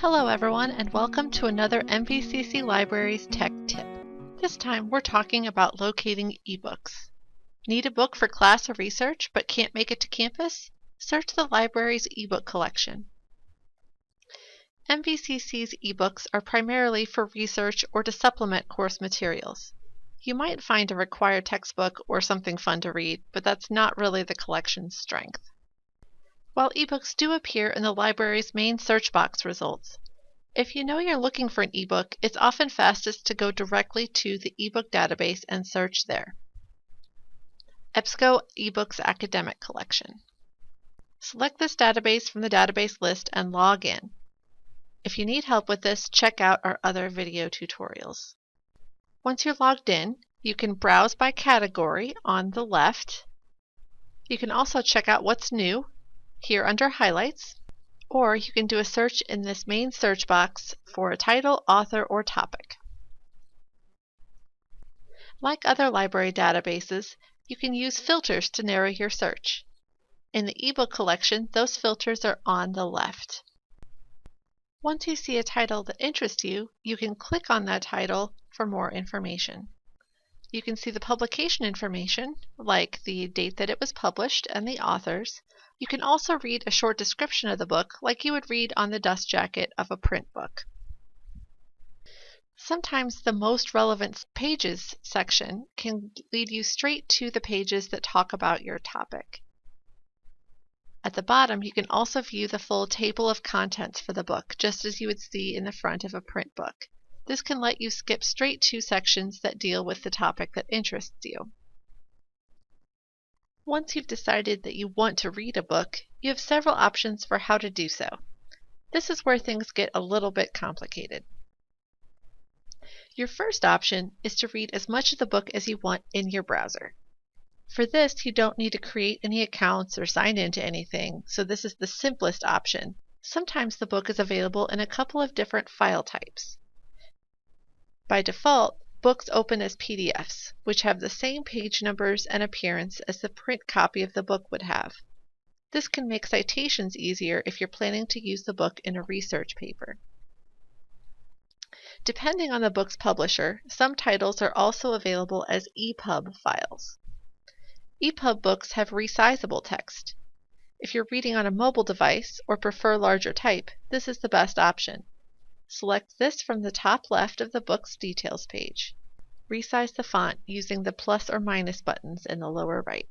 Hello everyone and welcome to another MVCC Libraries Tech Tip. This time we're talking about locating ebooks. Need a book for class or research but can't make it to campus? Search the library's ebook collection. MVCC's ebooks are primarily for research or to supplement course materials. You might find a required textbook or something fun to read, but that's not really the collection's strength. While ebooks do appear in the library's main search box results, if you know you're looking for an ebook, it's often fastest to go directly to the ebook database and search there. EBSCO eBooks Academic Collection. Select this database from the database list and log in. If you need help with this, check out our other video tutorials. Once you're logged in, you can browse by category on the left. You can also check out what's new here under Highlights, or you can do a search in this main search box for a title, author, or topic. Like other library databases, you can use filters to narrow your search. In the ebook collection, those filters are on the left. Once you see a title that interests you, you can click on that title for more information. You can see the publication information, like the date that it was published and the authors, you can also read a short description of the book like you would read on the dust jacket of a print book. Sometimes the most relevant pages section can lead you straight to the pages that talk about your topic. At the bottom, you can also view the full table of contents for the book, just as you would see in the front of a print book. This can let you skip straight to sections that deal with the topic that interests you. Once you've decided that you want to read a book, you have several options for how to do so. This is where things get a little bit complicated. Your first option is to read as much of the book as you want in your browser. For this, you don't need to create any accounts or sign into anything, so this is the simplest option. Sometimes the book is available in a couple of different file types. By default, Books open as PDFs, which have the same page numbers and appearance as the print copy of the book would have. This can make citations easier if you're planning to use the book in a research paper. Depending on the book's publisher, some titles are also available as EPUB files. EPUB books have resizable text. If you're reading on a mobile device or prefer larger type, this is the best option. Select this from the top left of the book's details page. Resize the font using the plus or minus buttons in the lower right.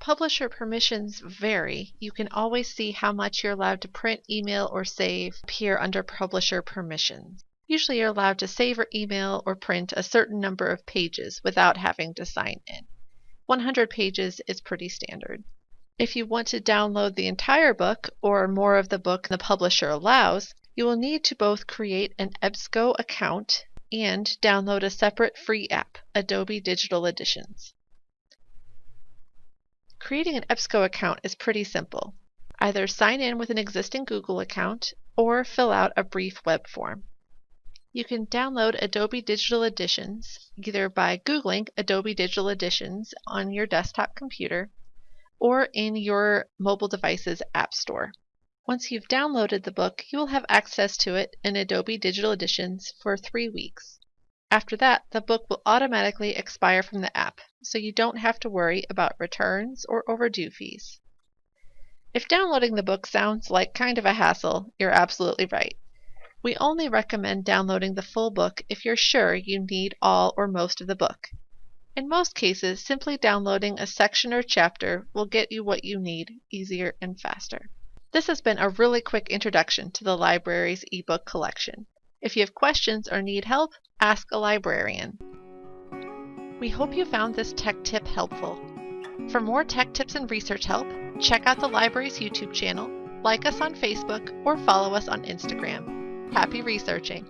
Publisher permissions vary. You can always see how much you're allowed to print, email, or save appear under publisher permissions. Usually you're allowed to save or email or print a certain number of pages without having to sign in. 100 pages is pretty standard. If you want to download the entire book or more of the book the publisher allows, you will need to both create an EBSCO account and download a separate free app, Adobe Digital Editions. Creating an EBSCO account is pretty simple. Either sign in with an existing Google account or fill out a brief web form. You can download Adobe Digital Editions either by Googling Adobe Digital Editions on your desktop computer or in your mobile device's App Store. Once you've downloaded the book, you will have access to it in Adobe Digital Editions for three weeks. After that, the book will automatically expire from the app, so you don't have to worry about returns or overdue fees. If downloading the book sounds like kind of a hassle, you're absolutely right. We only recommend downloading the full book if you're sure you need all or most of the book. In most cases, simply downloading a section or chapter will get you what you need easier and faster. This has been a really quick introduction to the library's ebook collection. If you have questions or need help, ask a librarian. We hope you found this tech tip helpful. For more tech tips and research help, check out the library's YouTube channel, like us on Facebook, or follow us on Instagram. Happy researching!